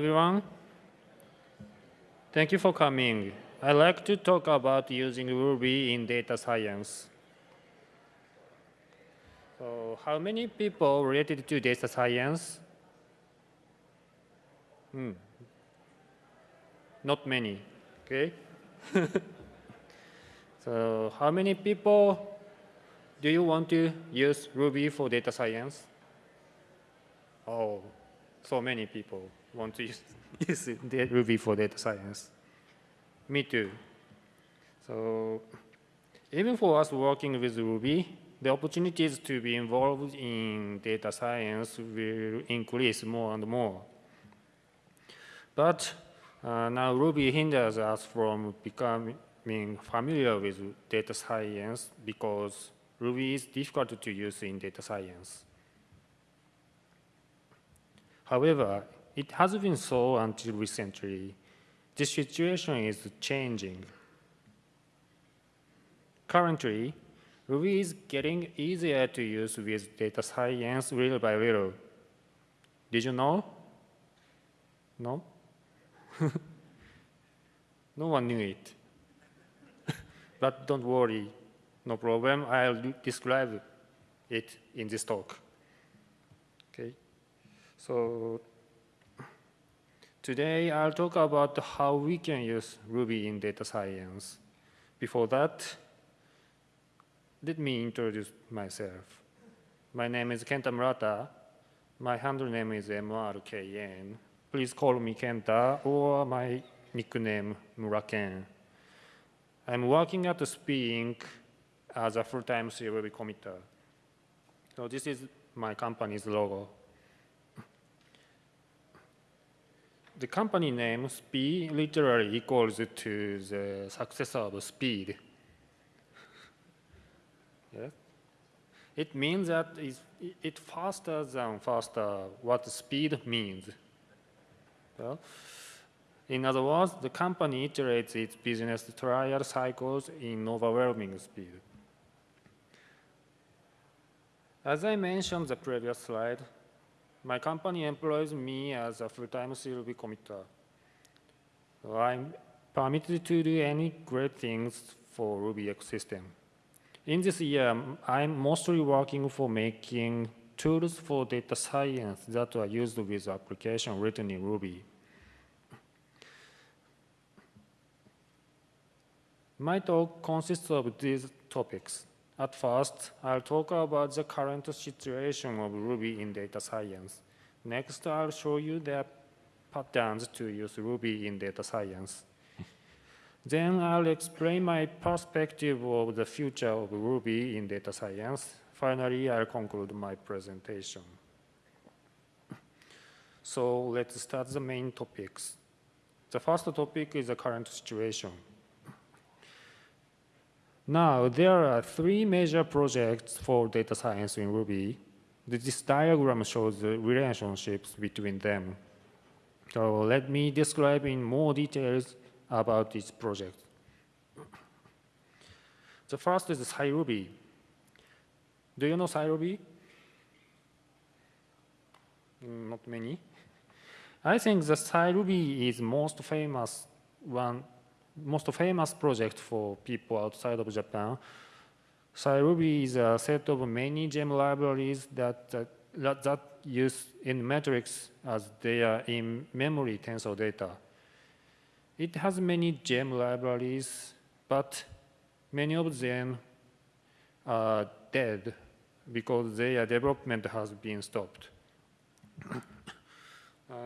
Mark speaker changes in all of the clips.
Speaker 1: everyone. Thank you for coming. I'd like to talk about using Ruby in data science. So how many people related to data science? Hmm. Not many, okay? so how many people do you want to use Ruby for data science? Oh, so many people want to use, use Ruby for data science. Me too. So even for us working with Ruby, the opportunities to be involved in data science will increase more and more. But uh, now Ruby hinders us from becoming familiar with data science because Ruby is difficult to use in data science. However, it has been so until recently. This situation is changing. Currently, Ruby is getting easier to use with data science little by little. Did you know? No? no one knew it. but don't worry, no problem. I'll describe it in this talk. Okay. So today I'll talk about how we can use Ruby in data science. Before that, let me introduce myself. My name is Kenta Murata. My handle name is MRKN. Please call me Kenta or my nickname Muraken. I'm working at Speee Inc. as a full-time Ruby committer. So this is my company's logo. The company name Speee literally equals to the successor of speed. Yes. It means that it's, it faster than faster what speed means. Well, in other words, the company iterates its business trial cycles in overwhelming speed. As I mentioned the previous slide, my company employs me as a full-time CRuby committer. I'm permitted to do any great things for Ruby ecosystem. In this year, I'm mostly working for making tools for data science that are used with application written in Ruby. My talk consists of these topics. At first, I'll talk about the current situation of Ruby in data science. Next, I'll show you the patterns to use Ruby in data science. Then I'll explain my perspective of the future of Ruby in data science. Finally, I'll conclude my presentation. So let's start the main topics. The first topic is the current situation. Now, there are three major projects for data science in Ruby. This diagram shows the relationships between them. So let me describe in more details about this project. The first is SciRuby. Do you know SciRuby? Mm, not many. I think the SciRuby is most famous one, most famous project for people outside of Japan. SciRuby is a set of many gem libraries that, that, that use in matrix as they are in memory tensor data. It has many gem libraries, but many of them are dead because their development has been stopped. uh,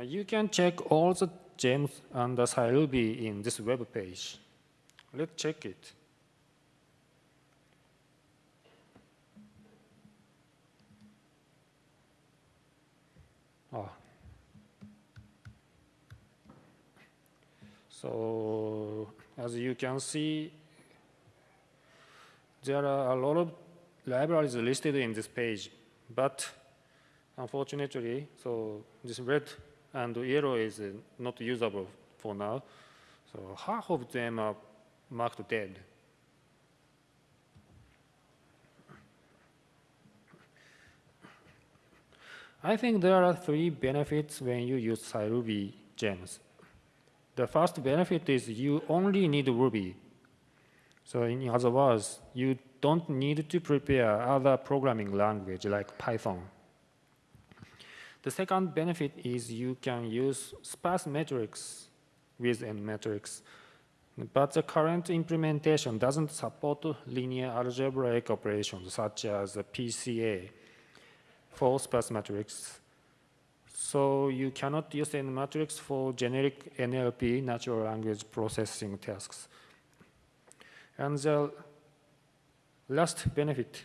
Speaker 1: you can check all the gems under SciRuby in this web page. Let's check it. Oh, So as you can see, there are a lot of libraries listed in this page, but unfortunately, so this red and yellow is uh, not usable for now. So half of them are marked dead. I think there are three benefits when you use SciRuby gems. The first benefit is you only need Ruby. So in other words, you don't need to prepare other programming language like Python. The second benefit is you can use sparse matrix with NMatrix. But the current implementation doesn't support linear algebraic operations such as PCA for sparse matrix. So you cannot use NMatrix for generic NLP, natural language processing tasks. And the last benefit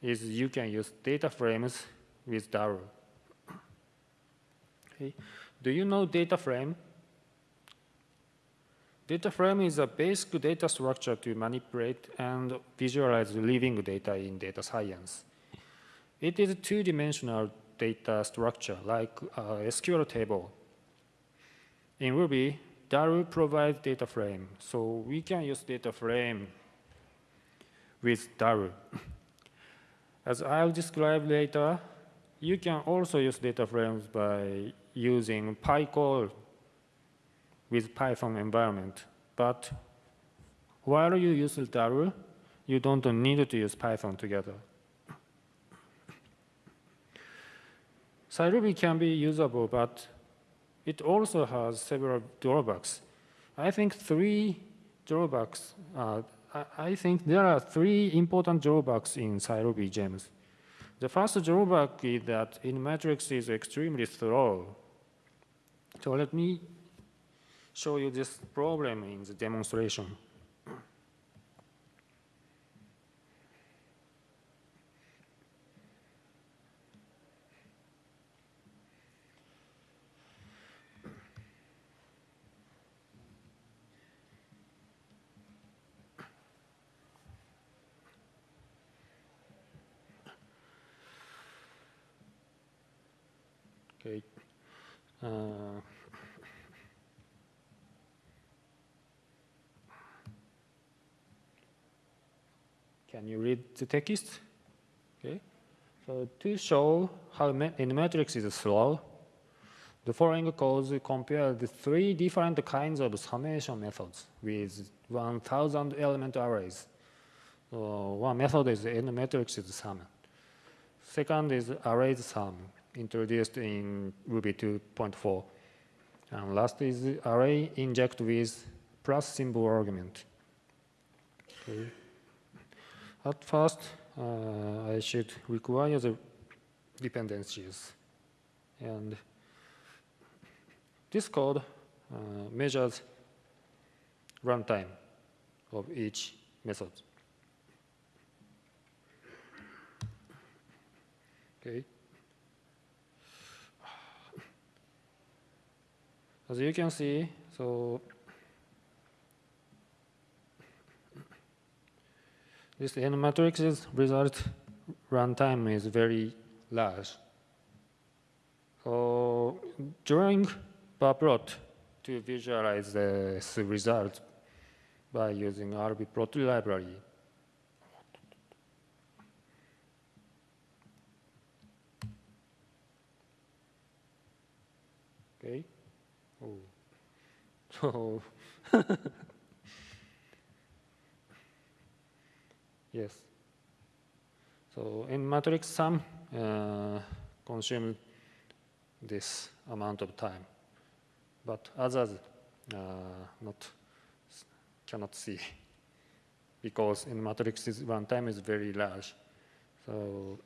Speaker 1: is you can use data frames with Daru. Okay. Do you know data frame? Data frame is a basic data structure to manipulate and visualize living data in data science. It is a two-dimensional data structure like a SQL table. In Ruby, Daru provides data frame, so we can use data frame with Daru. As I'll describe later, you can also use data frames by using PyCall with Python environment. But while you use Daru, you don't need to use Python together. SciRuby can be usable, but it also has several drawbacks. I think three drawbacks, uh, I, I think there are three important drawbacks in SciRuby gems. The first drawback is that NMatrix is extremely slow. So let me show you this problem in the demonstration. Okay. Uh, can you read the text? Okay. So to show how NMatrix is slow, the following code compare the three different kinds of summation methods with 1,000 element arrays. So one method is NMatrix sum. Second is array sum introduced in Ruby 2.4. And last is array inject with plus symbol argument. Okay. At first, uh, I should require the dependencies. And this code uh, measures runtime of each method. Okay. As you can see, so this NMatrix's result runtime is very large. So drawing bar plot to visualize the result by using RBplot library. Okay. Oh. So yes. So NMatrix sum uh, consume this amount of time, but others uh, not cannot see because NMatrix time is very large. So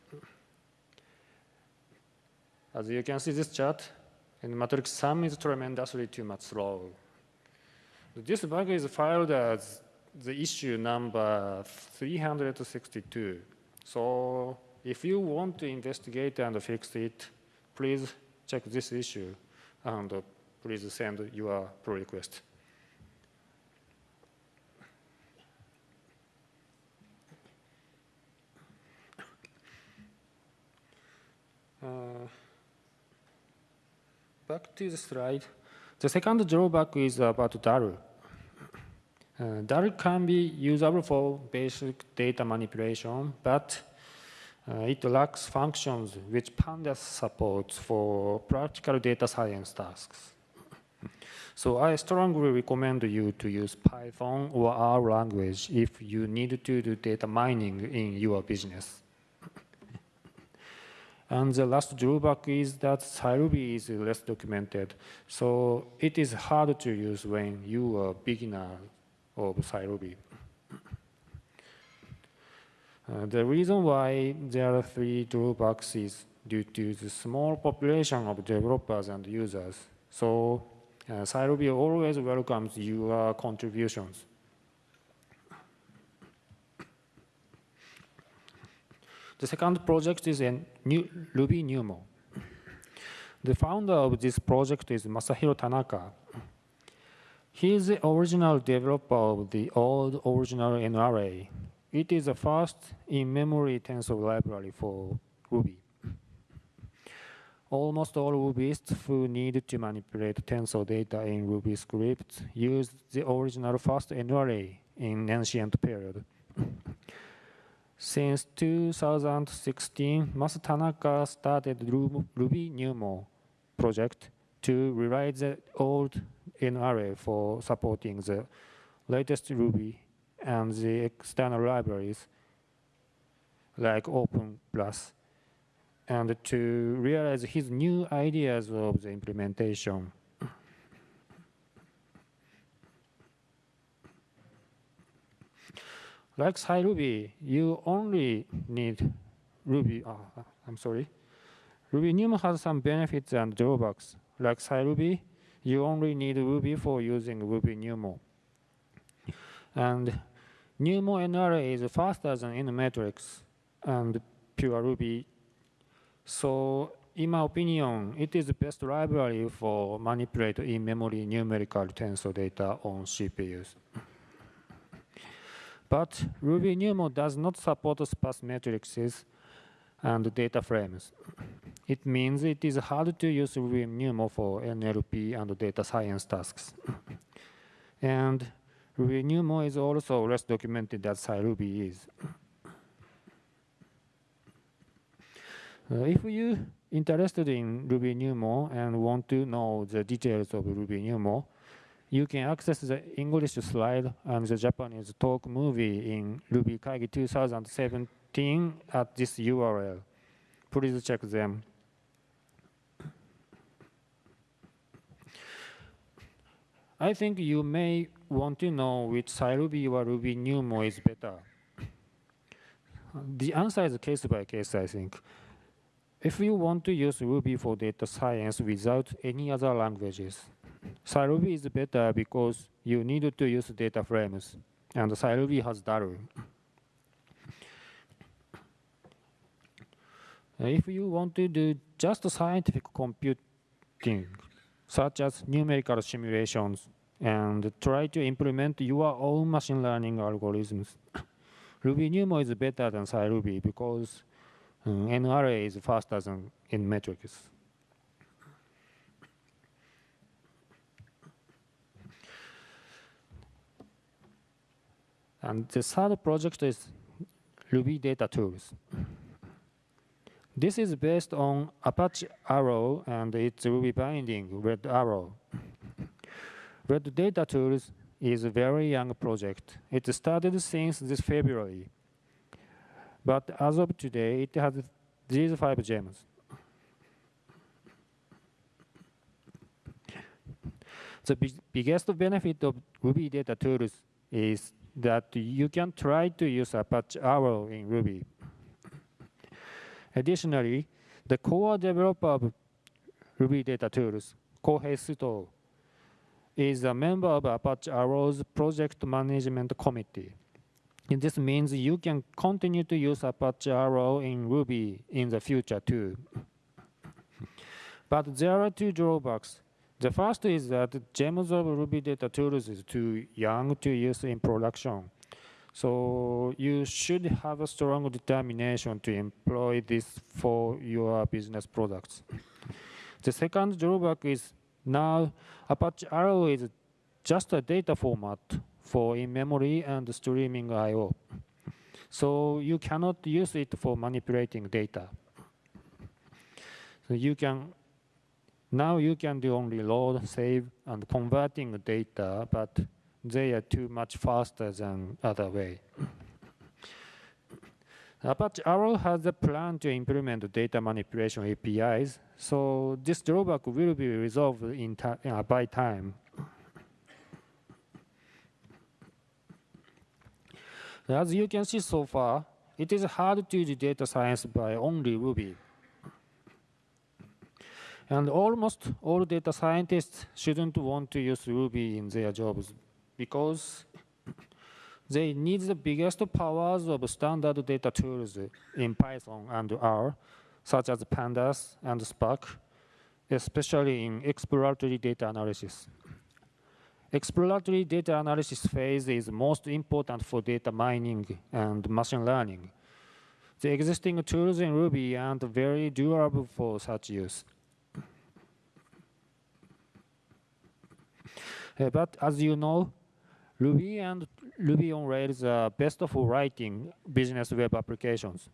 Speaker 1: as you can see this chart, NMatrix sum is tremendously too much slow. This bug is filed as the issue number 362. So if you want to investigate and fix it, please check this issue and please send your pull request. Uh, back to the slide. The second drawback is about Daru. Uh, Daru can be usable for basic data manipulation, but uh, it lacks functions which Pandas supports for practical data science tasks. So I strongly recommend you to use Python or R language if you need to do data mining in your business. And the last drawback is that SciRuby is less documented. So it is hard to use when you are a beginner of SciRuby. Uh, the reason why there are three drawbacks is due to the small population of developers and users. So uh, always welcomes your contributions. The second project is a new Ruby Numo. The founder of this project is Masahiro Tanaka. He is the original developer of the old original NArray. It is the first in-memory tensor library for Ruby. Almost all Rubyists who need to manipulate tensor data in Ruby scripts use the original first NArray in ancient period. Since 2016, Masa Tanaka started Ruby Numo project to rewrite the old NArray for supporting the latest Ruby and the external libraries like Open Plus, and to realize his new ideas of the implementation. Like SciRuby, you only need Ruby, oh, I'm sorry. Ruby Numo has some benefits and drawbacks. Like SciRuby, you only need Ruby for using Ruby Numo. And Numo NArray is faster than NMatrix and pure Ruby. So in my opinion, it is the best library for manipulate in-memory numerical tensor data on CPUs. But Ruby Numo does not support sparse matrices and data frames. It means it is hard to use Ruby Numo for NLP and data science tasks. and Ruby Numo is also less documented than SciRuby is. Uh, if you interested in Ruby Numo and want to know the details of Ruby Numo, you can access the English slide and the Japanese talk movie in Ruby Kaigi 2017 at this URL. Please check them. I think you may want to know which SciRuby or Ruby Numo is better. The answer is case by case, I think. If you want to use Ruby for data science without any other languages, SciRuby is better because you need to use data frames, and SciRuby has Daru. If you want to do just scientific computing, such as numerical simulations, and try to implement your own machine learning algorithms, Ruby Numo is better than SciRuby because um, NArray is faster than NMatrix. And the third project is Red Data Tools. This is based on Apache Arrow and its Ruby binding, Red Arrow. Red Data Tools is a very young project. It started since this February. But as of today, it has these five gems. The biggest benefit of Red Data Tools is that you can try to use Apache Arrow in Ruby. Additionally, the core developer of Red Data Tools, Kouhei Sutou, is a member of Apache Arrow's project management committee. And this means you can continue to use Apache Arrow in Ruby in the future too. but there are two drawbacks. The first is that gems of Red Data Tools is too young to use in production. So you should have a strong determination to employ this for your business products. The second drawback is now Apache Arrow is just a data format for in-memory and streaming I.O. So you cannot use it for manipulating data. So you can Now you can do only load, save, and converting data, but they are too much faster than other way. Apache Arrow has a plan to implement data manipulation APIs, so this drawback will be resolved in uh, by time. As you can see so far, it is hard to do data science by only Ruby. And almost all data scientists shouldn't want to use Ruby in their jobs because they need the biggest powers of standard data tools in Python and R, such as Pandas and Spark, especially in exploratory data analysis. Exploratory data analysis phase is most important for data mining and machine learning. The existing tools in Ruby aren't very durable for such use. Uh, but as you know, Ruby and Ruby on Rails are best for writing business web applications.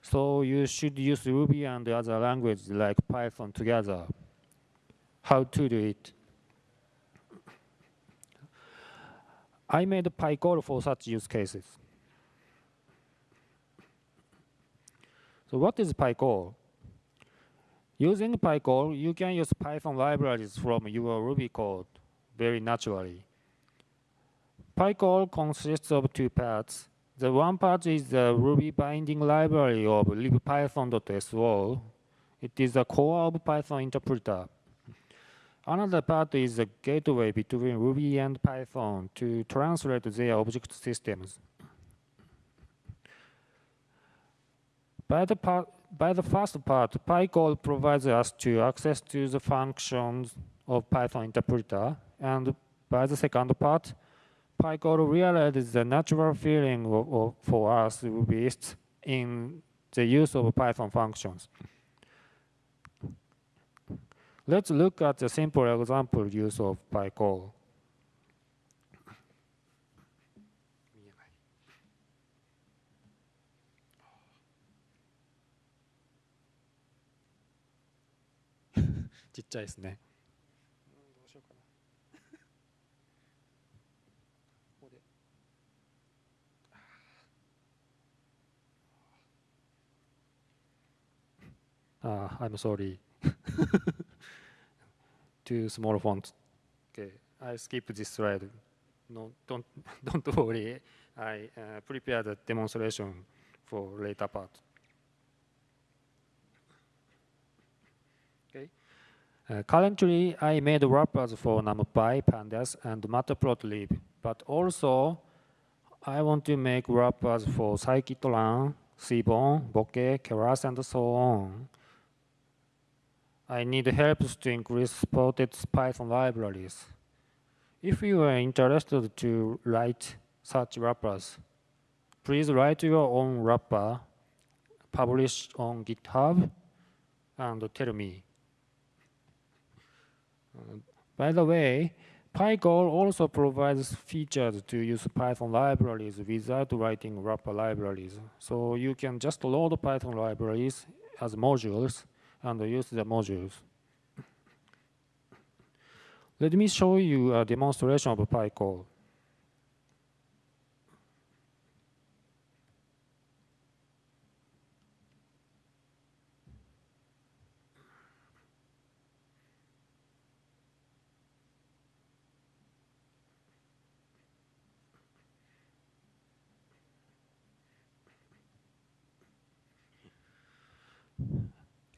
Speaker 1: so you should use Ruby and other languages like Python together. How to do it? I made PyCall for such use cases. So what is PyCall? Using PyCall, you can use Python libraries from your Ruby code very naturally. PyCall consists of two parts. The one part is the Ruby binding library of libpython.so. It is the core of Python interpreter. Another part is the gateway between Ruby and Python to translate their object systems. By the part, by the first part, PyCall provides us to access to the functions of Python interpreter, and by the second part, PyCall realizes the natural feeling of, of, for us Rubyists in the use of Python functions. Let's look at the simple example use of PyCall. Uh, I'm sorry. Too small font. Okay, I skip this slide. No, don't don't worry. I uh, prepared a demonstration for later part. Okay. Uh, currently, I made wrappers for NumPy, Pandas, and Matplotlib, but also I want to make wrappers for scikit-learn, Seaborn, Bokeh, Keras, and so on. I need help to increase supported Python libraries. If you are interested to write such wrappers, please write your own wrapper, publish on GitHub, and tell me. By the way, PyCall also provides features to use Python libraries without writing wrapper libraries. So you can just load Python libraries as modules and use the modules. Let me show you a demonstration of PyCall.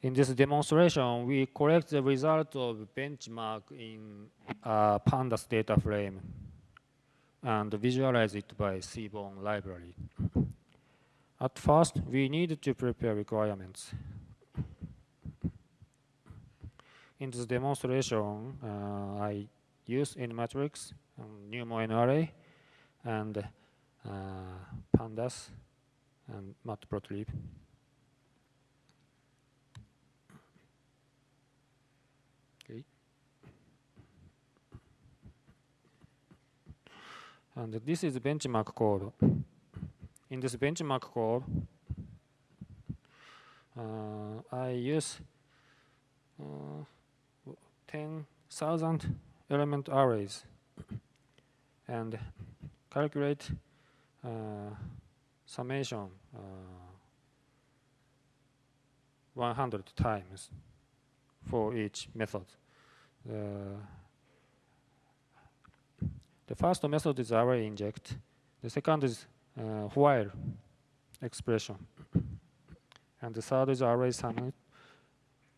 Speaker 1: In this demonstration, we collect the result of benchmark in a pandas data frame and visualize it by Seaborn library. At first, we need to prepare requirements. In this demonstration, uh, I use NMatrix, um, NumONArray, and uh, pandas and matplotlib. And this is benchmark code. In this benchmark code, uh, I use uh, 10,000 element arrays and calculate uh, summation uh, 100 times for each method. The first method is array inject. The second is uh, while expression. And the third is array sum.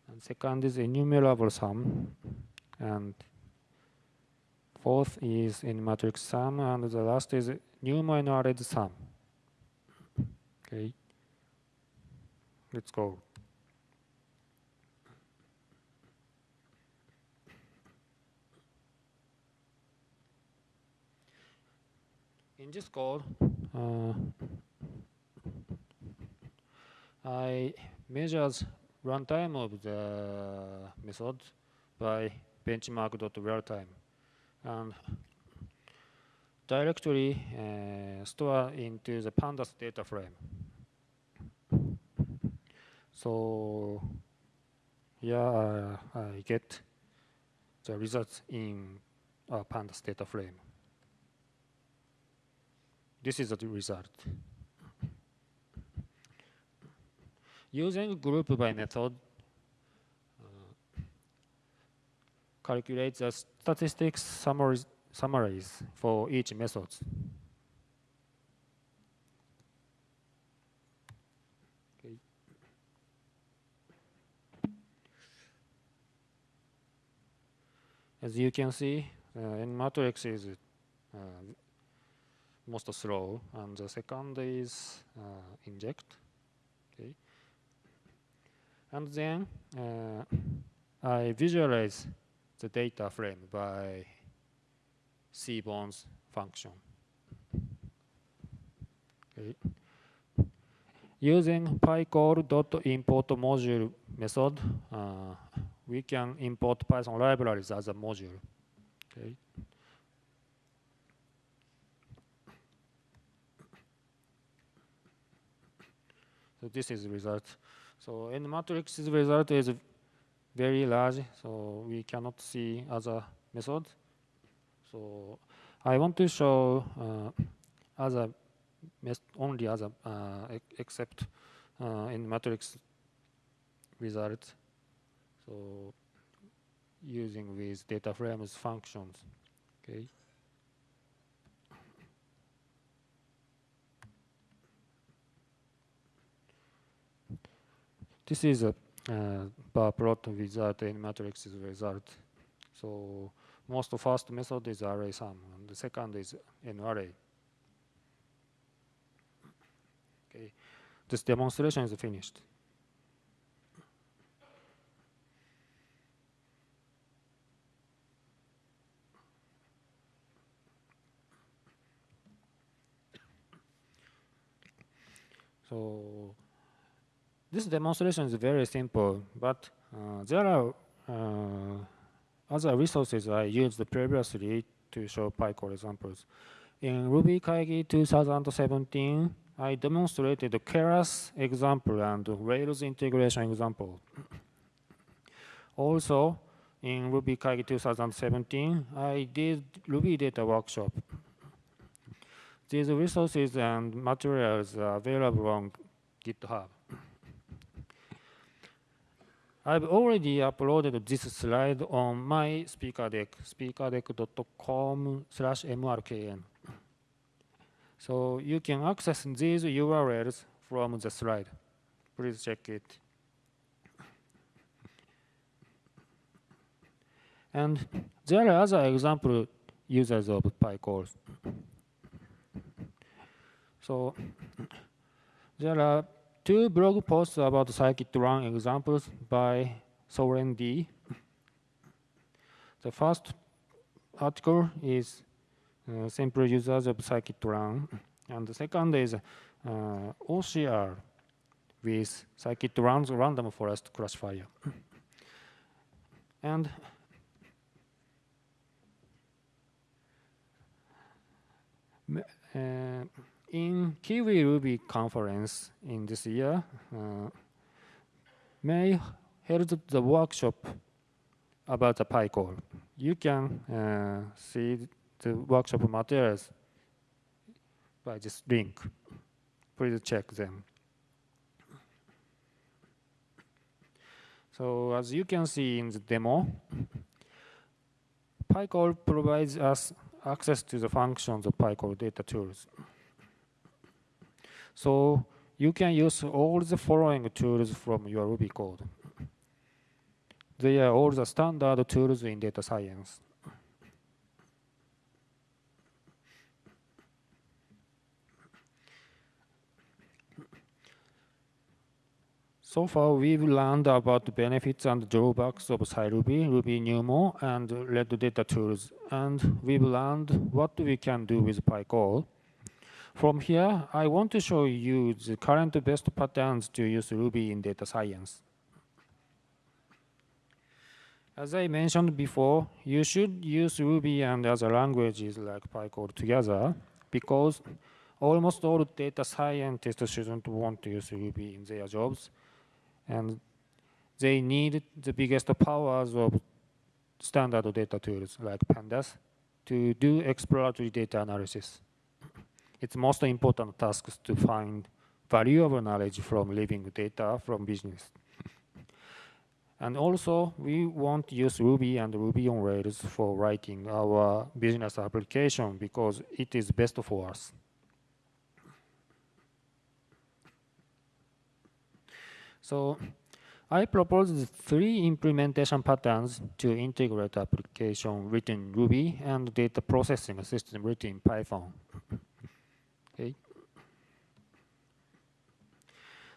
Speaker 1: And second is enumerable sum. And fourth is NMatrix sum. And the last is numerated sum. Okay. Let's go. In this code, uh, I measured runtime of the method by benchmark.realtime and directly uh, store into the pandas data frame. So here uh, I get the results in a pandas data frame. This is the result. Using group by method, uh, calculate the statistics summaries, summaries for each method. As you can see, uh, NMatrix is uh, most slow, and the second is uh, inject. Okay, and then uh, I visualize the data frame by Seaborn's function. Okay. Using pycall.import module method, uh, we can import Python libraries as a module. Okay. So this is the result. So NMatrix's result is very large, so we cannot see other method. So I want to show uh, other only other uh, except uh, NMatrix result. So using with data frames functions. Okay. This is a uh, bar plot without NMatrix's result. So most first method is array sum, and the second is an array. Okay, this demonstration is finished. So this demonstration is very simple, but uh, there are uh, other resources I used previously to show PyCall examples. In Ruby Kaigi 2017, I demonstrated the Keras example and Rails integration example. also, in Ruby Kaigi 2017, I did Ruby data workshop. These resources and materials are available on GitHub. I've already uploaded this slide on my speaker deck, speakerdeck.com slash mrkn. So you can access these URLs from the slide. Please check it. And there are other example users of PyCall. So there are two blog posts about scikit-learn examples by Soren D. The first article is uh, simple users of scikit-learn, and the second is uh, OCR with scikit-learn's random forest classifier. and uh, in Kiwi Ruby conference in this year, uh, May held the workshop about the PyCall. You can uh, see the workshop materials by this link. Please check them. So as you can see in the demo, PyCall provides us access to the functions of PyCall data tools. So you can use all the following tools from your Ruby code. They are all the standard tools in data science. So far, we've learned about the benefits and drawbacks of SciRuby, Ruby Numo, and Red Data tools. And we've learned what we can do with PyCall. From here, I want to show you the current best patterns to use Ruby in data science. As I mentioned before, you should use Ruby and other languages like PyCall together because almost all data scientists shouldn't want to use Ruby in their jobs and they need the biggest powers of standard data tools like pandas to do exploratory data analysis. It's most important task to find valuable knowledge from living data from business. And also, we want to use Ruby and Ruby on Rails for writing our business application because it is best for us. So I propose three implementation patterns to integrate application written Ruby and data processing system written in Python.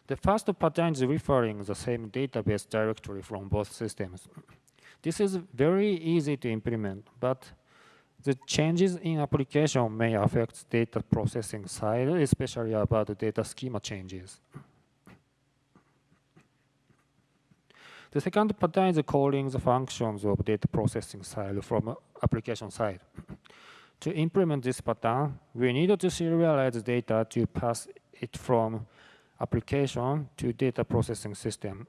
Speaker 1: The first pattern is referring the same database directory from both systems. This is very easy to implement, but the changes in application may affect data processing side, especially about data schema changes. The second pattern is calling the functions of data processing side from application side. To implement this pattern, we need to serialize data to pass it from application to data processing system.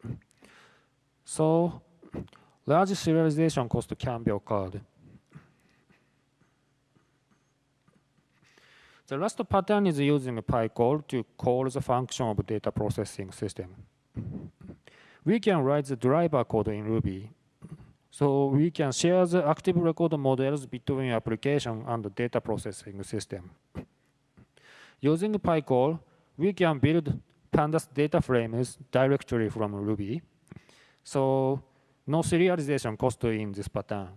Speaker 1: So large serialization cost can be occurred. The last pattern is using PyCall to call the function of data processing system we can write the driver code in Ruby. So we can share the active record models between application and the data processing system. Using PyCall, we can build pandas data frames directly from Ruby. So no serialization cost in this pattern.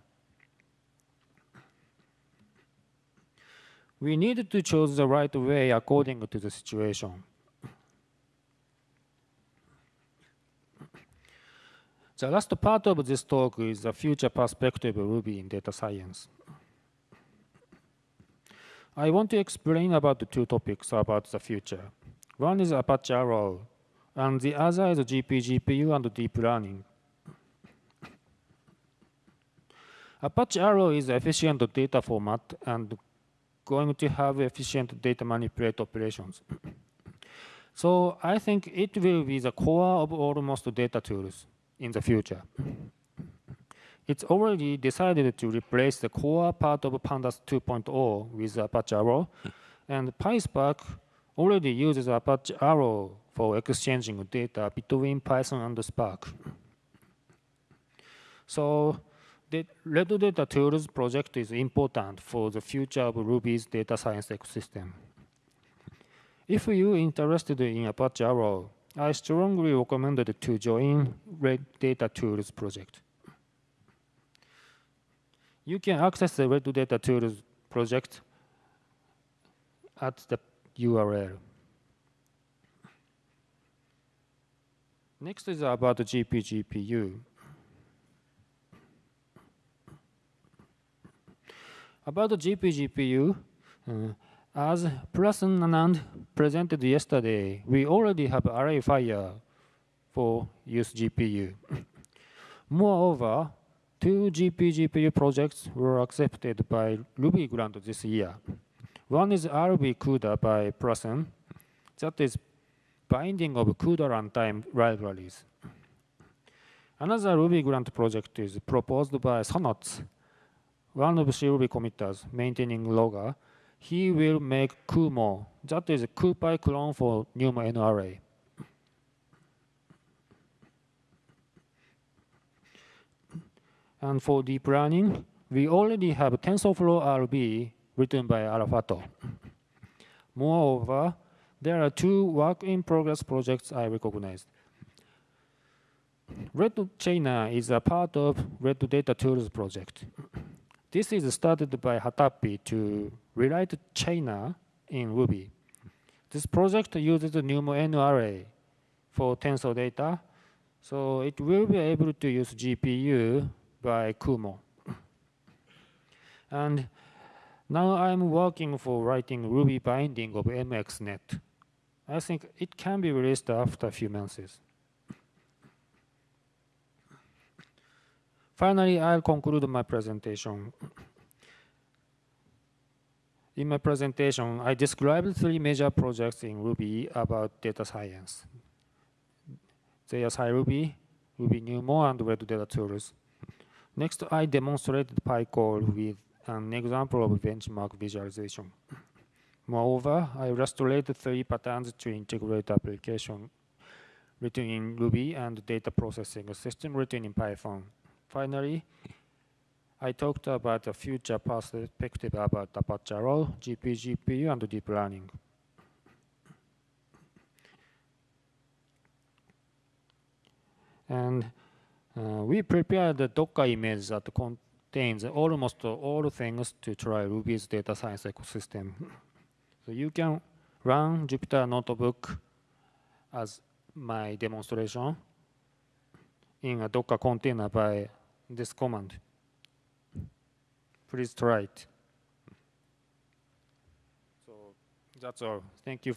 Speaker 1: We need to choose the right way according to the situation. The last part of this talk is the future perspective of Ruby in data science. I want to explain about the two topics about the future. One is Apache Arrow, and the other is GPGPU and deep learning. Apache Arrow is efficient data format and going to have efficient data manipulate operations. so I think it will be the core of almost data tools in the future. It's already decided to replace the core part of Pandas 2.0 with Apache Arrow, hmm. and PySpark already uses Apache Arrow for exchanging data between Python and Spark. So the Red Data Tools project is important for the future of Ruby's data science ecosystem. If you're interested in Apache Arrow, I strongly recommend to join Red Data Tools project. You can access the Red Data Tools project at the URL. Next is about the GPGPU. About the GPGPU, uh, as Prasun Anand presented yesterday, we already have ArrayFire for use GPU. Moreover, two GP-GPU projects were accepted by Ruby grant this year. One is RbCUDA by Prasun, that is binding of CUDA runtime libraries. Another Ruby grant project is proposed by Sonots, one of CRuby committers maintaining Logger. He will make Cumo, that is a CuPy clone for Numo NArray. And for deep learning, we already have TensorFlow RB written by Arafato. Moreover, there are two work-in-progress projects I recognized. Red Chainer is a part of Red Data Tools project. This is started by hatappi to rewrite Chainer in Ruby. This project uses the Numo NArray for tensor data, so it will be able to use GPU by Cumo. And now I'm working for writing Ruby binding of MXNet. I think it can be released after a few months. Finally, I'll conclude my presentation. In my presentation, I described three major projects in Ruby about data science. They are SciRuby, Ruby NUMO, and Red Data Tools. Next, I demonstrated PyCall with an example of benchmark visualization. Moreover, I illustrated three patterns to integrate application written in Ruby and data processing system written in Python. Finally, I talked about the future perspective about Apache Arrow, GPU, GPU, and deep learning. And uh, we prepared the Docker image that contains almost all things to try Ruby's data science ecosystem. so you can run Jupyter Notebook as my demonstration in a Docker container by this command. Please try it. So that's all. Thank you.